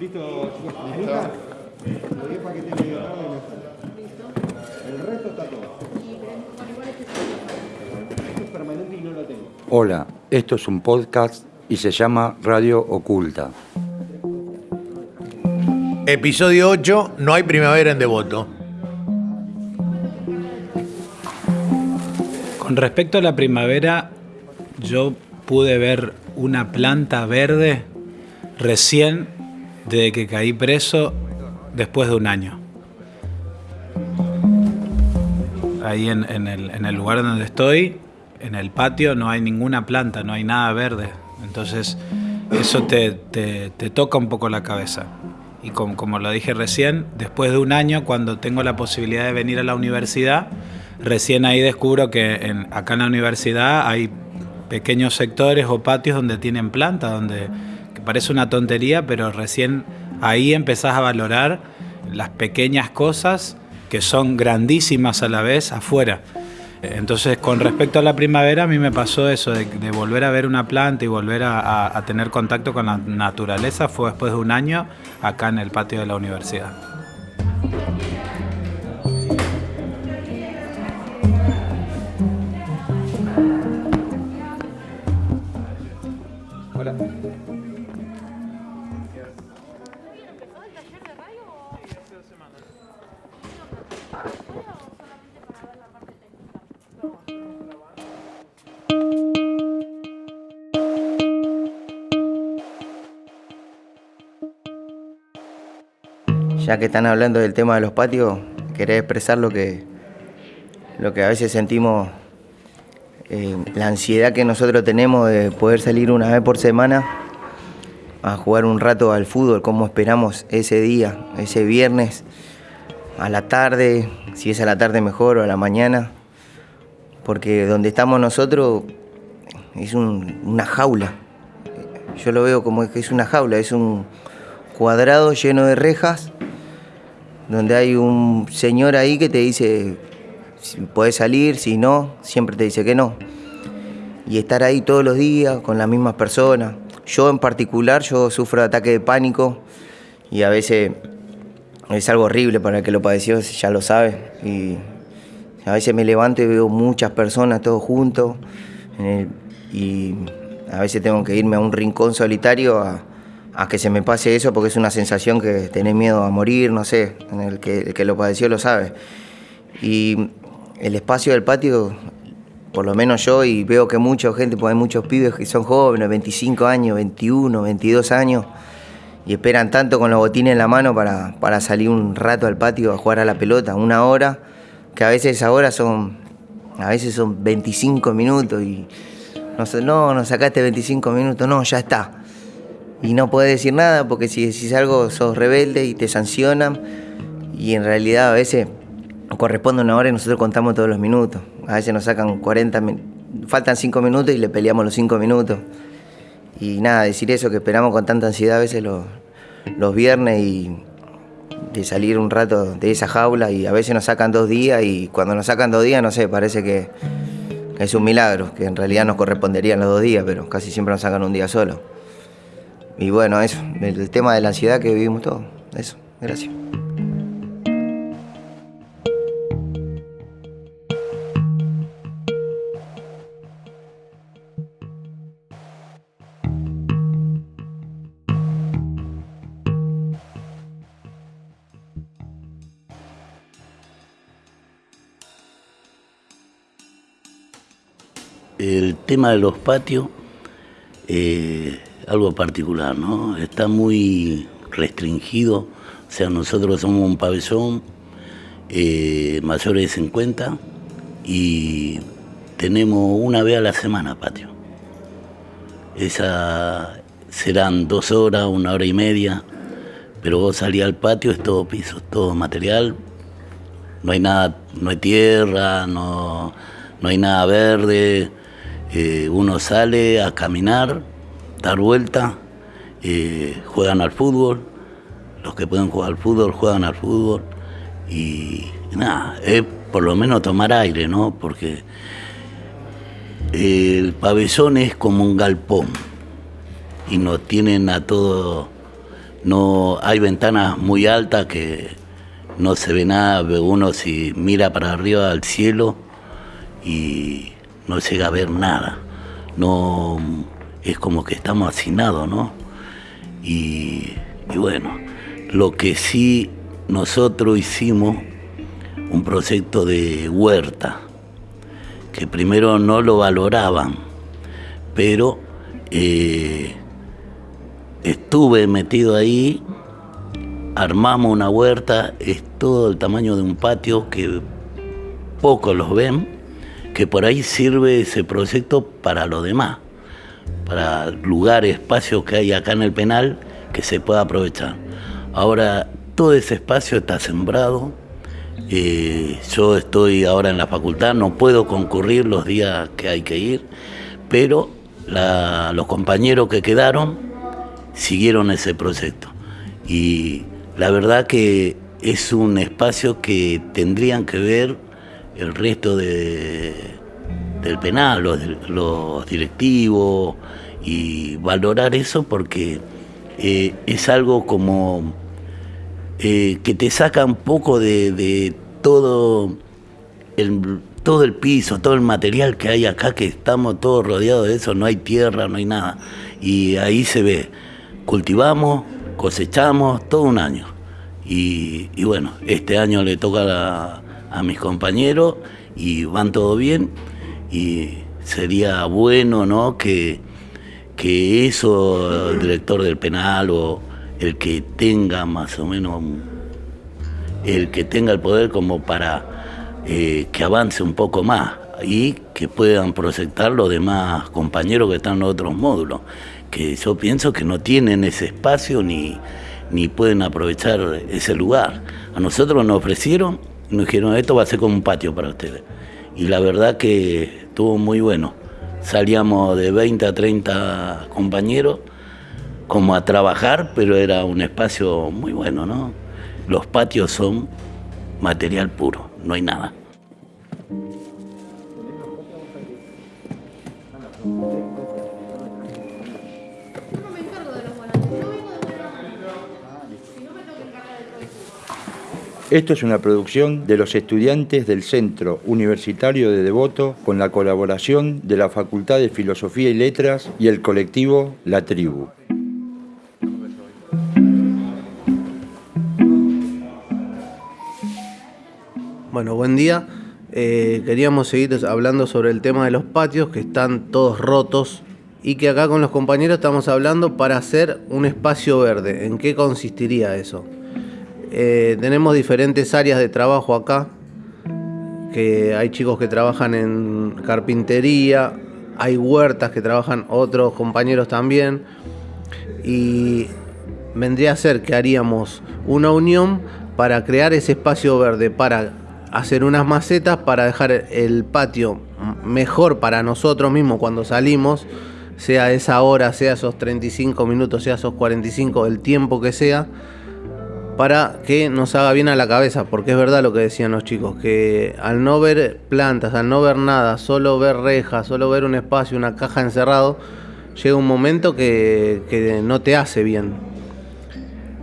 ¿Listo, chicos? ¿Listo? Lo digo para que te medio tarde y está. El resto está todo. Esto es permanente y no lo tengo. Hola, esto es un podcast y se llama Radio Oculta. Episodio 8, no hay primavera en Devoto. Con respecto a la primavera, yo pude ver una planta verde recién desde que caí preso después de un año. Ahí en, el, lugar donde estoy, en el patio, no hay ninguna planta, no hay nada verde. Entonces eso te, te- toca un poco la cabeza. Y como, como lo dije recién, después de un año, cuando tengo la posibilidad de venir a la universidad, recién ahí descubro que en- acá en la universidad hay pequeños sectores o patios donde tienen planta, donde parece una tontería, pero recién ahí empezás a valorar las pequeñas cosas que son grandísimas a la vez afuera. Entonces, con respecto a la primavera, a mí me pasó eso, de, volver a ver una planta y volver a- a tener contacto con la naturaleza, fue después de un año acá en el patio de la universidad. Ya que están hablando del tema de los patios, quería expresar lo que, lo que a veces sentimos, eh, la ansiedad que nosotros tenemos de poder salir una vez por semana a jugar un rato al fútbol, cómo esperamos ese día, ese viernes, a la tarde, si es a la tarde mejor o a la mañana, porque donde estamos nosotros es un- una jaula. Yo lo veo como que es una jaula, es un cuadrado lleno de rejas donde hay un señor ahí que te dice si puedes salir, si no, siempre te dice que no. Y estar ahí todos los días con las mismas personas. Yo en particular, yo sufro de ataque de pánico y a veces es algo horrible para el que lo padeció, ya lo sabe. Y a veces me levanto y veo muchas personas todos juntos y a veces tengo que irme a un rincón solitario a, a que se me pase eso porque es una sensación que tenés miedo a morir, no sé, el que, lo padeció lo sabe. Y el espacio del patio, por lo menos yo, y veo que mucha gente, pues hay muchos pibes que son jóvenes, 25 años, 21, 22 años, y esperan tanto con los botines en la mano para, para salir un rato al patio a jugar a la pelota, una hora, que a veces esa hora son, a veces son 25 minutos y no, no, no sacaste 25 minutos, no, ya está. Y no podés decir nada porque si decís algo sos rebelde y te sancionan y en realidad a veces corresponde una hora y nosotros contamos todos los minutos. A veces nos sacan 40, min- faltan 5 minutos y le peleamos los 5 minutos. Y nada, decir eso que esperamos con tanta ansiedad a veces los, los viernes y de salir un rato de esa jaula y a veces nos sacan dos días y cuando nos sacan dos días, no sé, parece que es un milagro, que en realidad nos corresponderían los dos días, pero casi siempre nos sacan un día solo. Y bueno, eso, el, tema de la ansiedad que vivimos todos, eso, gracias. El tema de los patios, eh, algo particular, ¿no? Está muy restringido. O sea, nosotros somos un pabellón eh, mayores de 50 y tenemos una vez a la semana patio. Esa serán dos horas, una hora y media, pero vos salís al patio, es todo piso, es todo material, no hay nada, no hay tierra, no, no hay nada verde. Eh, uno sale a caminar, dar vuelta, eh, juegan al fútbol, los que pueden jugar al fútbol juegan al fútbol y nada, es por lo menos tomar aire, ¿no? Porque el pabellón es como un galpón y nos tienen a todos no hay ventanas muy altas que no se ve nada, uno si mira para arriba al cielo y no llega a ver nada. No es como que estamos hacinados, ¿no? Y, bueno, lo que sí nosotros hicimos un proyecto de huerta, que primero no lo valoraban, pero eh, estuve metido ahí, armamos una huerta, es todo el tamaño de un patio que pocos los ven, que por ahí sirve ese proyecto para lo demás, para lugares, espacios que hay acá en el penal que se pueda aprovechar. Ahora todo ese espacio está sembrado, eh, yo estoy ahora en la facultad, no puedo concurrir los días que hay que ir, pero los compañeros que quedaron siguieron ese proyecto. Y la verdad que es un espacio que tendrían que ver el resto de, del penal, los, directivos, y valorar eso porque eh, es algo como eh, que te saca un poco de, todo, el, todo el piso, todo el material que hay acá, que estamos todos rodeados de eso, no hay tierra, no hay nada. Y ahí se ve, cultivamos, cosechamos todo un año. Y, bueno, este año le toca a, mis compañeros y van todo bien. Y sería bueno ¿no? que, que eso, el director del penal o, el que tenga más o menos, el que tenga el poder como para eh, que avance un poco más y que puedan proyectar los demás compañeros que están en otros módulos, que yo pienso que no tienen ese espacio ni, ni pueden aprovechar ese lugar. A nosotros nos ofrecieron, nos dijeron, esto va a ser como un patio para ustedes. Y la verdad que estuvo muy bueno. Salíamos de 20 a 30 compañeros como a trabajar, pero era un espacio muy bueno, ¿no? Los patios son material puro, no hay nada. Esto es una producción de los estudiantes del Centro Universitario de Devoto con la colaboración de la Facultad de Filosofía y Letras y el colectivo La Tribu. Bueno, buen día. Eh, queríamos seguir hablando sobre el tema de los patios que están todos rotos y que acá con los compañeros estamos hablando para hacer un espacio verde. ¿En qué consistiría eso? Eh, tenemos diferentes áreas de trabajo acá, que hay chicos que trabajan en carpintería, hay huertas que trabajan otros compañeros también y vendría a ser que haríamos una unión para crear ese espacio verde, para hacer unas macetas para dejar el patio mejor para nosotros mismos cuando salimos, sea esa hora, sea esos 35 minutos, sea esos 45, el tiempo que sea, para que nos haga bien a la cabeza, porque es verdad lo que decían los chicos, que al no ver plantas, al no ver nada, solo ver rejas, solo ver un espacio, una caja encerrado, llega un momento que, que no te hace bien.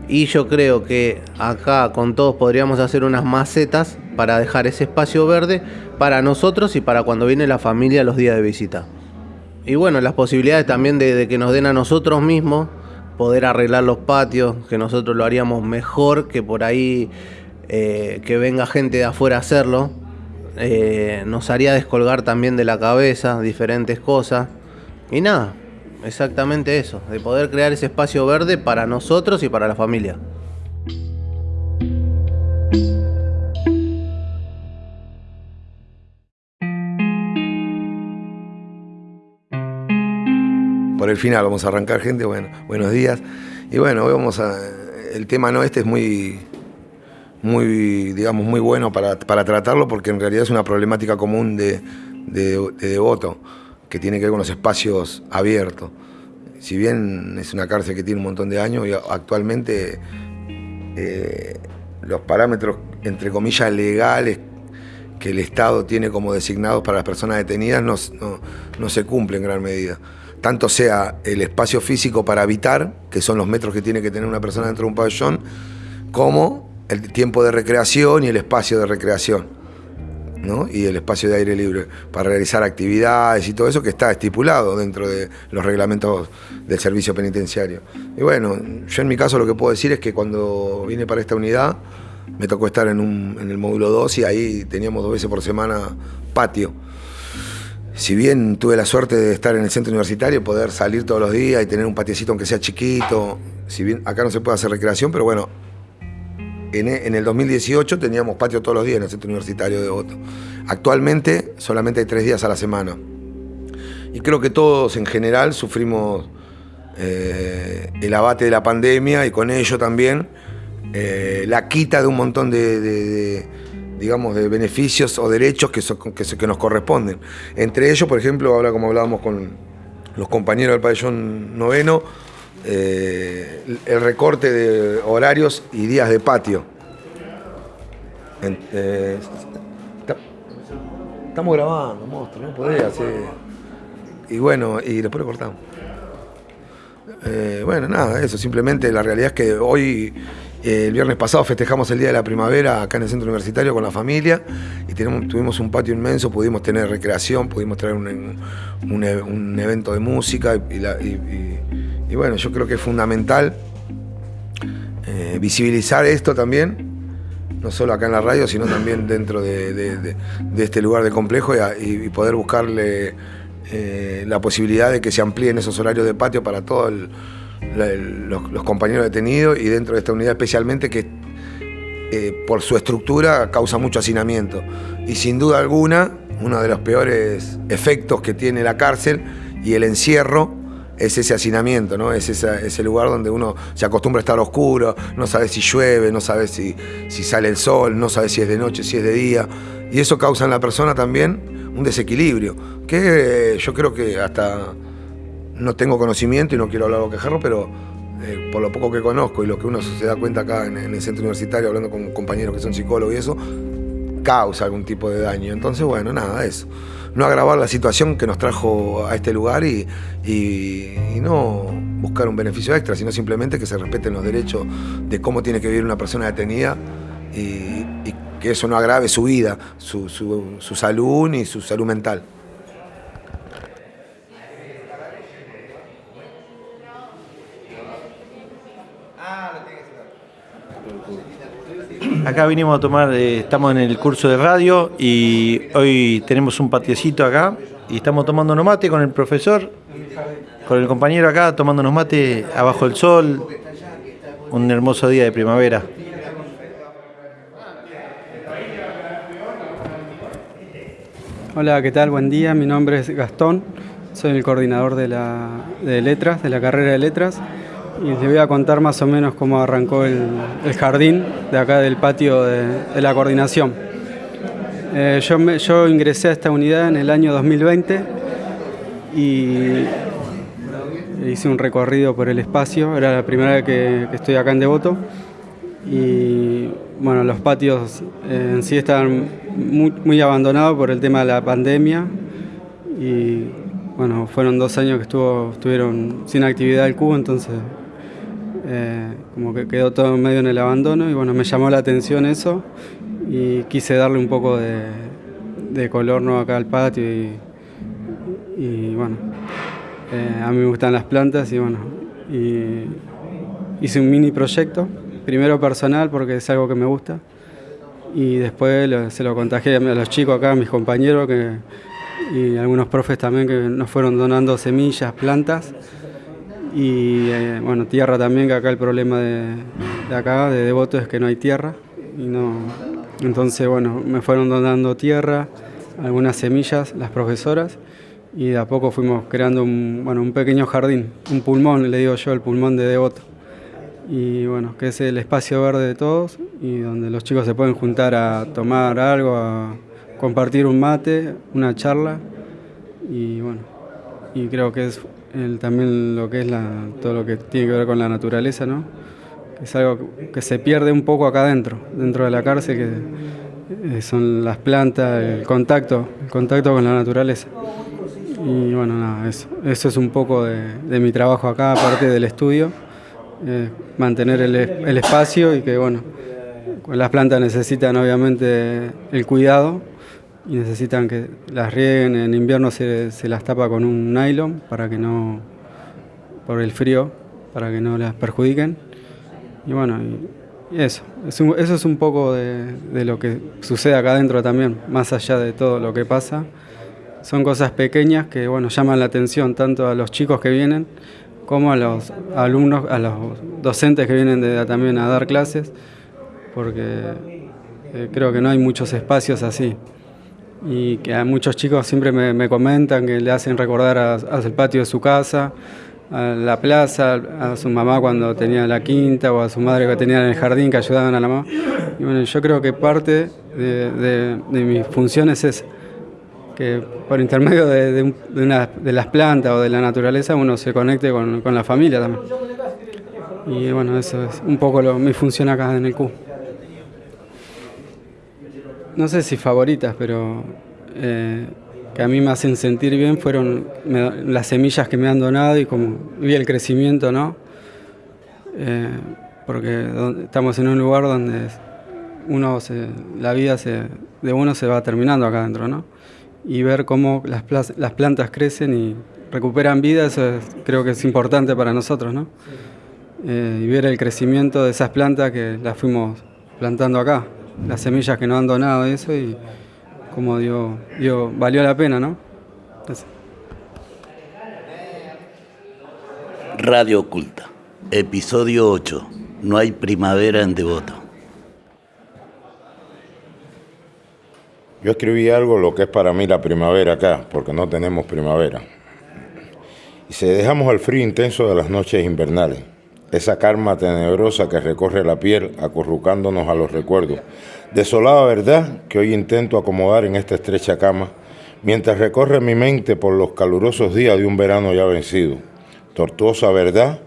Y yo creo que acá con todos podríamos hacer unas macetas para dejar ese espacio verde para nosotros y para cuando viene la familia los días de visita. Y bueno, las posibilidades también de, que nos den a nosotros mismos poder arreglar los patios, que nosotros lo haríamos mejor que por ahí eh, que venga gente de afuera a hacerlo. Eh, nos haría descolgar también de la cabeza diferentes cosas. Y nada, exactamente eso, de poder crear ese espacio verde para nosotros y para la familia. Por el final vamos a arrancar gente, bueno, buenos días. Y bueno, vamos a. El tema no este es muy, muy, digamos, muy bueno para, tratarlo porque en realidad es una problemática común de, devoto, que tiene que ver con los espacios abiertos. Si bien es una cárcel que tiene un montón de años, actualmente eh, los parámetros, entre comillas, legales que el Estado tiene como designados para las personas detenidas no, no se cumplen en gran medida tanto sea el espacio físico para habitar, que son los metros que tiene que tener una persona dentro de un pabellón, como el tiempo de recreación y el espacio de recreación. ¿no? y el espacio de aire libre para realizar actividades y todo eso que está estipulado dentro de los reglamentos del servicio penitenciario. Y bueno, yo en mi caso lo que puedo decir es que cuando vine para esta unidad me tocó estar en, en el módulo 2 y ahí teníamos dos veces por semana patio si bien tuve la suerte de estar en el centro universitario, poder salir todos los días y tener un patiecito aunque sea chiquito, si bien acá no se puede hacer recreación, pero bueno, en, el 2018 teníamos patio todos los días en el centro universitario de Voto. Actualmente solamente hay tres días a la semana. Y creo que todos en general sufrimos eh, el abate de la pandemia y con ello también eh, la quita de un montón de digamos, de beneficios o derechos que, que, nos corresponden. Entre ellos, por ejemplo, ahora como hablábamos con los compañeros del pabellón noveno, eh, el recorte de horarios y días de patio. Eh, estamos grabando, monstruo, no podés hacer. Y bueno, y después lo cortamos. Eh, bueno, nada, eso, simplemente la realidad es que hoy el viernes pasado festejamos el Día de la Primavera acá en el centro universitario con la familia y tuvimos un patio inmenso, pudimos tener recreación, pudimos traer un, evento de música y, bueno, yo creo que es fundamental eh, visibilizar esto también, no solo acá en la radio, sino también dentro de, este lugar de complejo y, poder buscarle eh, la posibilidad de que se amplíen esos horarios de patio para todo el los, compañeros detenidos y dentro de esta unidad especialmente que eh, por su estructura causa mucho hacinamiento. Y sin duda alguna, uno de los peores efectos que tiene la cárcel y el encierro es ese hacinamiento, ¿no? Es ese lugar donde uno se acostumbra a estar oscuro, no sabe si llueve, no sabe si, si sale el sol, no sabe si es de noche, si es de día. Y eso causa en la persona también un desequilibrio, que yo creo que hasta no tengo conocimiento y no quiero hablar o quejarlo, pero eh, por lo poco que conozco y lo que uno se da cuenta acá en, el centro universitario, hablando con compañeros que son psicólogos y eso, causa algún tipo de daño. Entonces, bueno, nada, eso. No agravar la situación que nos trajo a este lugar y, no buscar un beneficio extra, sino simplemente que se respeten los derechos de cómo tiene que vivir una persona detenida y, que eso no agrave su vida, su, su salud ni su salud mental. Acá vinimos a tomar, eh, estamos en el curso de radio y hoy tenemos un patiecito acá y estamos tomando mate con el profesor, con el compañero acá tomándonos mate abajo del sol, un hermoso día de primavera. Hola, ¿qué tal? Buen día, mi nombre es Gastón, soy el coordinador de, la, de letras, de la carrera de letras y les voy a contar más o menos cómo arrancó el, jardín de acá del patio de, la coordinación. Eh, yo, yo, ingresé a esta unidad en el año 2020 y hice un recorrido por el espacio, era la primera vez que, estoy acá en Devoto. Y bueno, los patios eh, en sí estaban muy, muy abandonados por el tema de la pandemia. Y bueno, fueron dos años que estuvo, estuvieron sin actividad el cubo, entonces eh, como que quedó todo medio en el abandono y bueno, me llamó la atención eso y quise darle un poco de, color ¿no? acá al patio y, bueno, eh, a mí me gustan las plantas y bueno, hice un mini proyecto, primero personal porque es algo que me gusta y después se lo contagié a los chicos acá, a mis compañeros que, y algunos profes también que nos fueron donando semillas, plantas y eh, bueno, tierra también, que acá el problema de, acá, de Devoto, es que no hay tierra. Y no, entonces, bueno, me fueron donando tierra, algunas semillas, las profesoras, y de a poco fuimos creando un, bueno, un pequeño jardín, un pulmón, le digo yo, el pulmón de Devoto. Y bueno, que es el espacio verde de todos y donde los chicos se pueden juntar a tomar algo, a compartir un mate, una charla. Y bueno, y creo que es también lo que es todo lo que tiene que ver con la naturaleza, ¿no? es algo que se pierde un poco acá adentro, dentro de la cárcel, que eh, son las plantas, el contacto, el contacto con la naturaleza. Y bueno, nada, eso, eso es un poco de, mi trabajo acá, aparte del estudio, eh, mantener el, el, espacio y que bueno, las plantas necesitan obviamente el cuidado y necesitan que las rieguen, en invierno se, se las tapa con un nylon para que no, por el frío, para que no las perjudiquen. Y bueno, eso, eso es un poco de, de lo que sucede acá adentro también, más allá de todo lo que pasa son cosas pequeñas que bueno, llaman la atención tanto a los chicos que vienen como a los alumnos, a los docentes que vienen también a dar clases, porque eh, creo que no hay muchos espacios así. Y que a muchos chicos siempre me, comentan que le hacen recordar al patio de su casa, a la plaza, a su mamá cuando tenía la quinta o a su madre que tenía en el jardín que ayudaban a la mamá. Y bueno, yo creo que parte de, mis funciones es que por intermedio de, de, las plantas o de la naturaleza uno se conecte con, la familia también. Y bueno, eso es un poco lo, mi función acá en el Q. No sé si favoritas, pero eh, que a mí me hacen sentir bien fueron las semillas que me han donado y como vi el crecimiento, ¿no? Eh, porque estamos en un lugar donde uno la vida de uno se va terminando acá adentro, ¿no? y ver cómo las, las plantas crecen y recuperan vida, eso creo que es importante para nosotros, ¿no? Eh, y ver el crecimiento de esas plantas que las fuimos plantando acá, las semillas que nos han donado eso y como dio, dio valió la pena, ¿no? Radio Oculta, episodio 8. No hay primavera en Devoto. Yo escribí algo lo que es para mí la primavera acá, porque no tenemos primavera. Y si dejamos el frío intenso de las noches invernales, esa calma tenebrosa que recorre la piel acurrucándonos a los recuerdos. Desolada verdad que hoy intento acomodar en esta estrecha cama, mientras recorre mi mente por los calurosos días de un verano ya vencido. Tortuosa verdad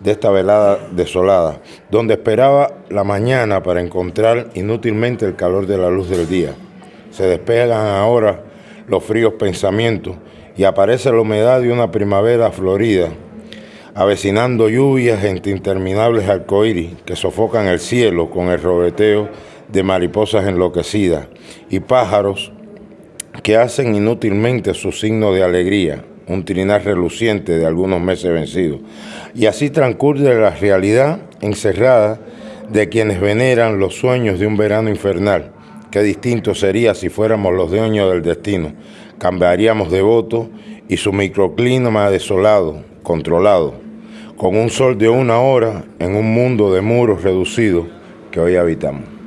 de esta velada desolada, donde esperaba la mañana para encontrar inútilmente el calor de la luz del día se despegan ahora los fríos pensamientos y aparece la humedad de una primavera florida, avecinando lluvias entre interminables arcoíris que sofocan el cielo con el robeteo de mariposas enloquecidas y pájaros que hacen inútilmente su signo de alegría, un trinar reluciente de algunos meses vencidos. Y así transcurre la realidad encerrada de quienes veneran los sueños de un verano infernal Qué distinto sería si fuéramos los dueños del destino. Cambiaríamos de voto y su microclima desolado, controlado, con un sol de una hora en un mundo de muros reducidos que hoy habitamos.